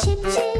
Chip chip.